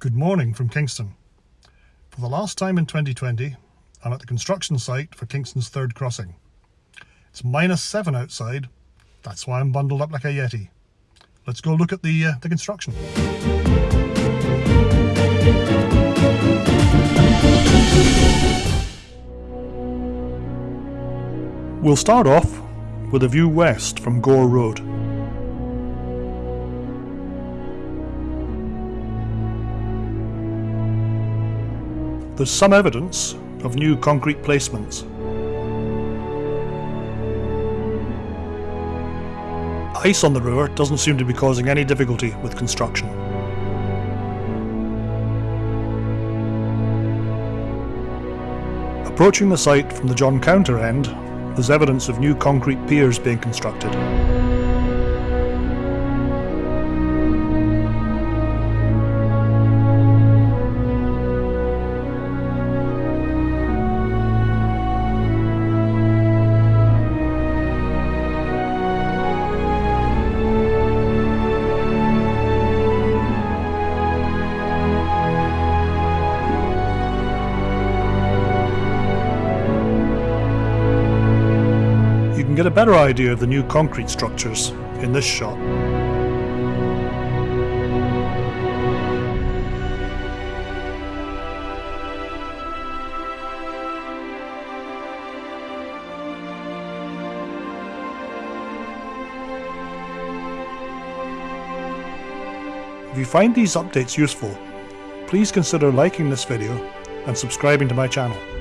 Good morning from Kingston. For the last time in 2020, I'm at the construction site for Kingston's third crossing. It's minus seven outside, that's why I'm bundled up like a Yeti. Let's go look at the, uh, the construction. We'll start off with a view west from Gore Road. There's some evidence of new concrete placements. Ice on the river doesn't seem to be causing any difficulty with construction. Approaching the site from the John Counter end, there's evidence of new concrete piers being constructed. Get a better idea of the new concrete structures in this shot. If you find these updates useful, please consider liking this video and subscribing to my channel.